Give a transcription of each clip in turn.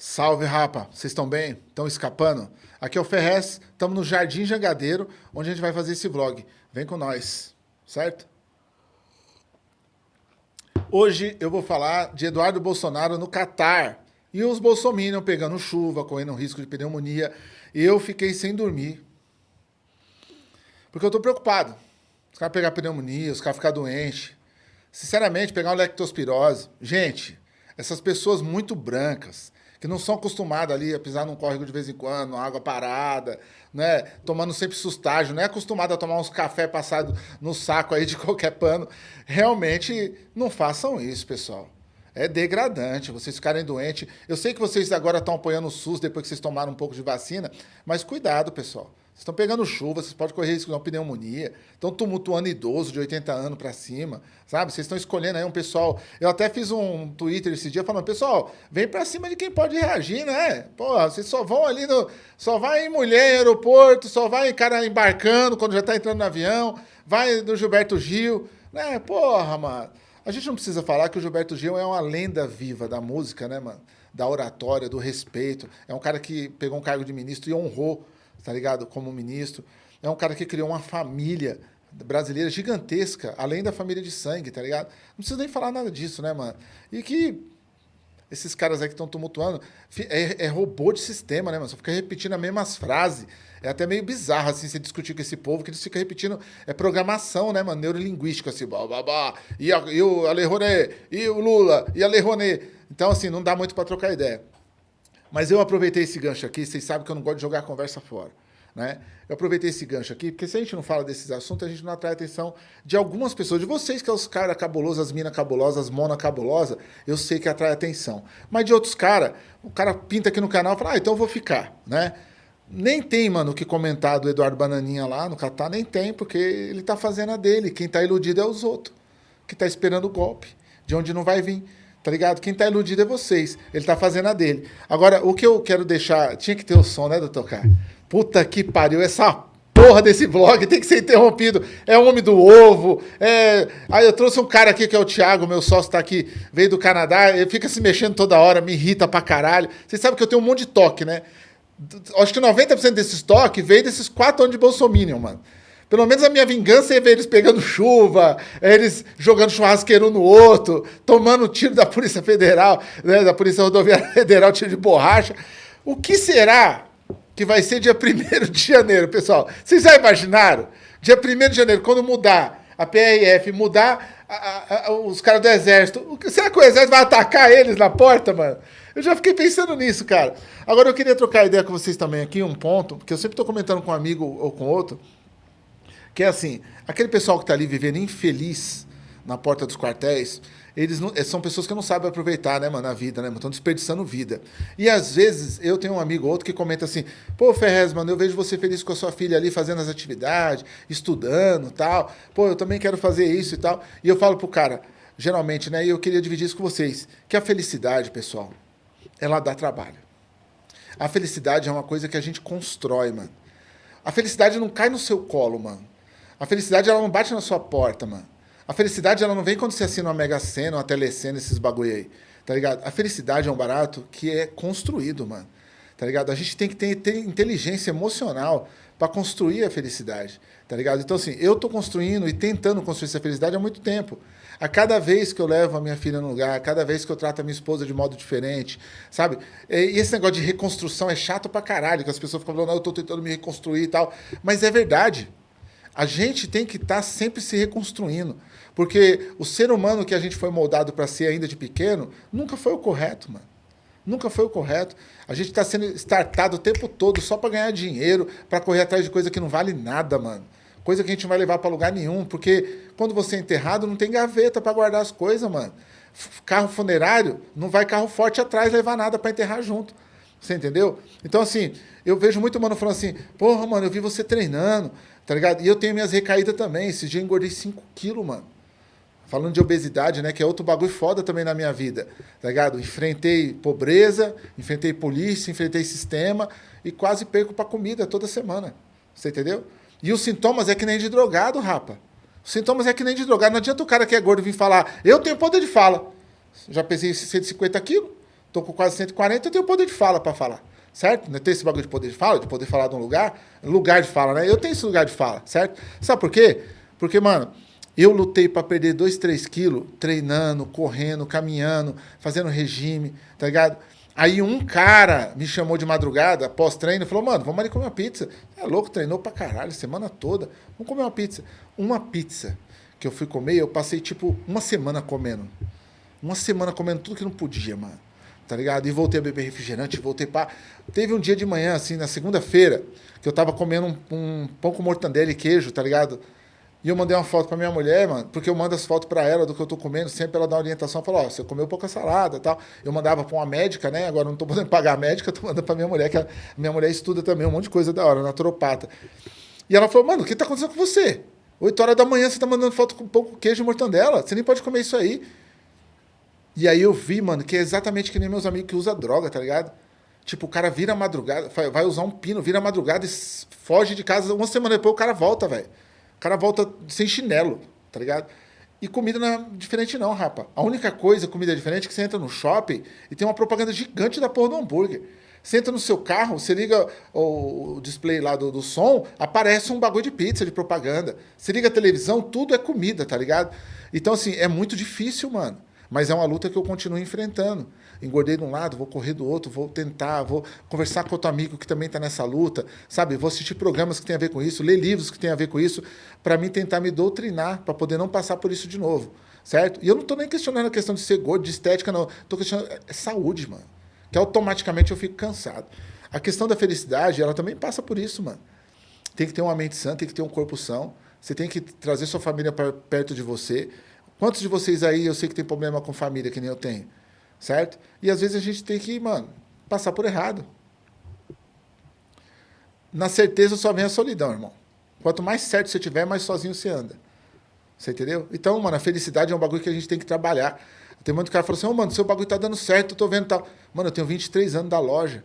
Salve, rapa! Vocês estão bem? Estão escapando? Aqui é o Ferrez, estamos no Jardim Jangadeiro, onde a gente vai fazer esse vlog. Vem com nós, certo? Hoje eu vou falar de Eduardo Bolsonaro no Catar. E os bolsominions pegando chuva, correndo risco de pneumonia. Eu fiquei sem dormir. Porque eu tô preocupado. Os caras pegar pneumonia, os caras ficar doentes. Sinceramente, pegar uma lectospirose. Gente, essas pessoas muito brancas, que não são acostumadas ali a pisar num córrego de vez em quando, água parada, né? tomando sempre sustágio, não é acostumado a tomar uns café passado no saco aí de qualquer pano. Realmente não façam isso, pessoal. É degradante vocês ficarem doentes. Eu sei que vocês agora estão apoiando o SUS depois que vocês tomaram um pouco de vacina, mas cuidado, pessoal. Vocês estão pegando chuva, vocês podem correr risco de uma pneumonia, estão tumultuando idoso de 80 anos para cima, sabe? Vocês estão escolhendo aí um pessoal. Eu até fiz um Twitter esse dia falando, pessoal, vem para cima de quem pode reagir, né? Porra, vocês só vão ali no. Só vai em mulher em aeroporto, só vai em cara embarcando quando já está entrando no avião, vai no Gilberto Gil, né? Porra, mano. A gente não precisa falar que o Gilberto Gil é uma lenda viva da música, né, mano? Da oratória, do respeito. É um cara que pegou um cargo de ministro e honrou tá ligado? Como ministro. É um cara que criou uma família brasileira gigantesca, além da família de sangue, tá ligado? Não precisa nem falar nada disso, né, mano? E que esses caras aí que estão tumultuando é, é, robô de sistema, né, mano? Só fica repetindo as mesmas frases. É até meio bizarro, assim, você discutir com esse povo, que eles ficam repetindo. É programação, né, mano? Neurolinguística, assim, blá. E, a, e o e o Lula, e a Le Então, assim, não dá muito para trocar ideia. Mas eu aproveitei esse gancho aqui, vocês sabem que eu não gosto de jogar a conversa fora. Né? Eu aproveitei esse gancho aqui, porque se a gente não fala desses assuntos, a gente não atrai a atenção de algumas pessoas, de vocês, que é os caras cabulosos, as minas cabulosas, as mona cabulosa, eu sei que atrai atenção. Mas de outros caras, o cara pinta aqui no canal e fala, ah, então eu vou ficar, né? Nem tem, mano, o que comentar do Eduardo Bananinha lá no Catar, nem tem, porque ele tá fazendo a dele. Quem tá iludido é os outros, que tá esperando o golpe, de onde não vai vir. Tá ligado? Quem tá iludido é vocês. Ele tá fazendo a dele. Agora, o que eu quero deixar. Tinha que ter o som, né, doutor K? Puta que pariu, essa porra desse vlog tem que ser interrompido. É homem do ovo. É... Aí eu trouxe um cara aqui que é o Thiago, meu sócio tá aqui, veio do Canadá, ele fica se mexendo toda hora, me irrita pra caralho. Vocês sabem que eu tenho um monte de toque, né? Acho que 90% desses toques veio desses quatro anos de Bolsominion, mano. Pelo menos a minha vingança é ver eles pegando chuva, é eles jogando churrasqueiro no outro, tomando tiro da Polícia Federal, né, da Polícia Rodoviária Federal, tiro de borracha. O que será que vai ser dia 1 de janeiro, pessoal? Vocês já imaginaram? Dia 1 de janeiro, quando mudar a PRF, mudar a, a, a, os caras do Exército, será que o Exército vai atacar eles na porta, mano? Eu já fiquei pensando nisso, cara. Agora eu queria trocar ideia com vocês também aqui, um ponto, porque eu sempre estou comentando com um amigo ou com outro, que é assim, aquele pessoal que está ali vivendo infeliz na porta dos quartéis, eles não, são pessoas que não sabem aproveitar, né, mano, a vida, né, Estão desperdiçando vida. E às vezes eu tenho um amigo ou outro que comenta assim: pô, Ferrez, mano, eu vejo você feliz com a sua filha ali fazendo as atividades, estudando tal. Pô, eu também quero fazer isso e tal. E eu falo pro cara, geralmente, né, e eu queria dividir isso com vocês, que a felicidade, pessoal, ela dá trabalho. A felicidade é uma coisa que a gente constrói, mano. A felicidade não cai no seu colo, mano. A felicidade ela não bate na sua porta, mano. A felicidade ela não vem quando você assina uma Mega Sena, uma Telecena, esses bagulho aí. Tá ligado? A felicidade é um barato que é construído, mano. Tá ligado? A gente tem que ter, ter inteligência emocional para construir a felicidade. Tá ligado? Então, assim, eu tô construindo e tentando construir essa felicidade há muito tempo. A cada vez que eu levo a minha filha no lugar, a cada vez que eu trato a minha esposa de modo diferente, sabe? E esse negócio de reconstrução é chato pra caralho, que as pessoas ficam falando, não, eu tô tentando me reconstruir e tal. Mas é verdade. A gente tem que estar tá sempre se reconstruindo. Porque o ser humano que a gente foi moldado para ser ainda de pequeno, nunca foi o correto, mano. Nunca foi o correto. A gente está sendo startado o tempo todo só para ganhar dinheiro, para correr atrás de coisa que não vale nada, mano. Coisa que a gente não vai levar para lugar nenhum. Porque quando você é enterrado, não tem gaveta para guardar as coisas, mano. Carro funerário, não vai carro forte atrás levar nada para enterrar junto. Você entendeu? Então, assim, eu vejo muito mano falando assim, porra, mano, eu vi você treinando, tá ligado? E eu tenho minhas recaídas também. Esse dia eu engordei 5 quilos, mano. Falando de obesidade, né? Que é outro bagulho foda também na minha vida, tá ligado? Enfrentei pobreza, enfrentei polícia, enfrentei sistema e quase perco pra comida toda semana. Você entendeu? E os sintomas é que nem de drogado, rapa. Os sintomas é que nem de drogado. Não adianta o cara que é gordo vir falar, eu tenho poder de fala. Já pesei 150 quilos. tô com quase 140, eu tenho poder de fala para falar, certo? Não tem esse bagulho de poder de fala, de poder falar de um lugar, lugar de fala, né? Eu tenho esse lugar de fala, certo? Sabe por quê? Porque, mano, eu lutei para perder 2, 3 quilos, treinando, correndo, caminhando, fazendo regime, tá ligado? Aí um cara me chamou de madrugada, após treino, falou, mano, vamos ali comer uma pizza. É louco, treinou pra caralho, semana toda. Vamos comer uma pizza. Uma pizza que eu fui comer, eu passei, tipo, uma semana comendo. Uma semana comendo tudo que não podia, mano. Tá ligado? E voltei a beber refrigerante, voltei pra... Teve um dia de manhã, assim, na segunda-feira, que eu tava comendo um, um pão com mortandela e queijo, tá ligado? E eu mandei uma foto pra minha mulher, mano, porque eu mando as fotos pra ela do que eu tô comendo, sempre ela dá uma orientação, fala, ó, oh, você comeu pouca salada tal. Eu mandava pra uma médica, né? Agora não tô podendo pagar a médica, tô mandando pra minha mulher, que a minha mulher estuda também um monte de coisa da hora, naturopata. E ela falou, mano, o que tá acontecendo com você? 8 horas da manhã você tá mandando foto com pouco queijo e mortandela, você nem pode comer isso aí. E aí eu vi, mano, que é exatamente que nem meus amigos que usam droga, tá ligado? Tipo, o cara vira madrugada, vai usar um pino, vira madrugada e foge de casa. Uma semana depois o cara volta, velho. O cara volta sem chinelo, tá ligado? E comida não é diferente não, rapa. A única coisa, comida diferente, é que você entra no shopping e tem uma propaganda gigante da porra do hambúrguer. Você entra no seu carro, você liga o display lá do, do som, aparece um bagulho de pizza, de propaganda. Você liga a televisão, tudo é comida, tá ligado? Então, assim, é muito difícil, mano. Mas é uma luta que eu continuo enfrentando. Engordei de um lado, vou correr do outro, vou tentar, vou conversar com outro amigo que também está nessa luta, sabe? Vou assistir programas que tem a ver com isso, ler livros que tem a ver com isso, para mim tentar me doutrinar, para poder não passar por isso de novo, certo? E eu não estou nem questionando a questão de ser gordo, de estética, não. Estou questionando é saúde, mano. Que automaticamente eu fico cansado. A questão da felicidade, ela também passa por isso, mano. Tem que ter uma mente sã, tem que ter um corpo são. Você tem que trazer sua família perto de você. Quantos de vocês aí eu sei que tem problema com família, que nem eu tenho? Certo? E às vezes a gente tem que, mano, passar por errado. Na certeza só vem a solidão, irmão. Quanto mais certo você tiver, mais sozinho você anda. Você entendeu? Então, mano, a felicidade é um bagulho que a gente tem que trabalhar. Tem muito cara que fala assim, ô, oh, mano, seu bagulho tá dando certo, eu tô vendo tal. Mano, eu tenho 23 anos da loja.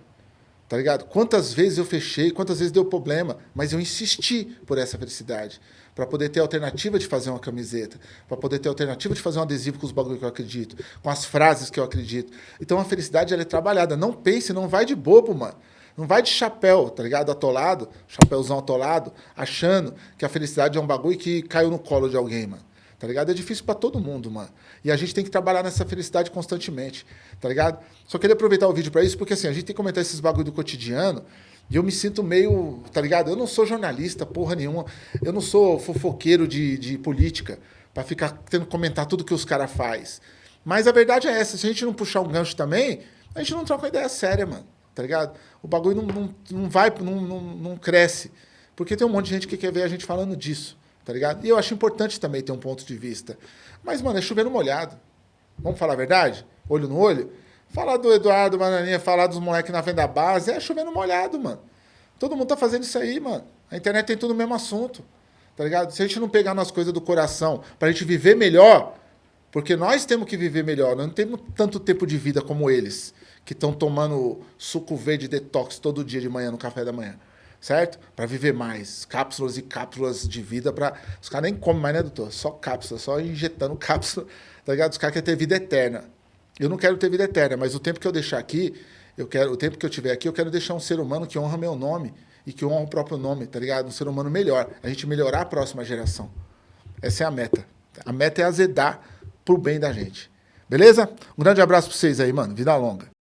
Tá ligado? Quantas vezes eu fechei, quantas vezes deu problema, mas eu insisti por essa felicidade para poder ter alternativa de fazer uma camiseta, para poder ter alternativa de fazer um adesivo com os bagulhos que eu acredito, com as frases que eu acredito. Então a felicidade ela é trabalhada. Não pense, não vai de bobo, mano. Não vai de chapéu, tá ligado? Atolado, chapéuzão atolado, achando que a felicidade é um bagulho que caiu no colo de alguém, mano. Tá ligado? É difícil para todo mundo, mano. E a gente tem que trabalhar nessa felicidade constantemente, tá ligado? Só queria aproveitar o vídeo para isso, porque assim, a gente tem que comentar esses bagulho do cotidiano e eu me sinto meio, tá ligado? Eu não sou jornalista, porra nenhuma. Eu não sou fofoqueiro de, de política para ficar tendo que comentar tudo que os caras faz. Mas a verdade é essa, se a gente não puxar um gancho também, a gente não troca uma ideia séria, mano. Tá ligado? O bagulho não, não, não vai, não, não, não cresce. Porque tem um monte de gente que quer ver a gente falando disso, tá ligado? E eu acho importante também ter um ponto de vista. Mas, mano, é chovendo molhado. Vamos falar a verdade? Olho no olho? Falar do Eduardo Bananinha, falar dos moleques na venda base, é chovendo molhado, mano. Todo mundo tá fazendo isso aí, mano. A internet tem tudo o mesmo assunto, tá ligado? Se a gente não pegar nas coisas do coração pra gente viver melhor, porque nós temos que viver melhor, nós não temos tanto tempo de vida como eles, que estão tomando suco verde detox todo dia de manhã no café da manhã, certo? Para viver mais, cápsulas e cápsulas de vida para os caras nem comem mais, né, doutor? Só cápsula, só injetando cápsula, tá ligado? Os caras querem ter vida eterna. Eu não quero ter vida eterna, mas o tempo que eu deixar aqui, eu quero, o tempo que eu tiver aqui, eu quero deixar um ser humano que honra meu nome e que honra o próprio nome, tá ligado? Um ser humano melhor. A gente melhorar a próxima geração. Essa é a meta. A meta é azedar pro bem da gente. Beleza? Um grande abraço para vocês aí, mano. Vida longa.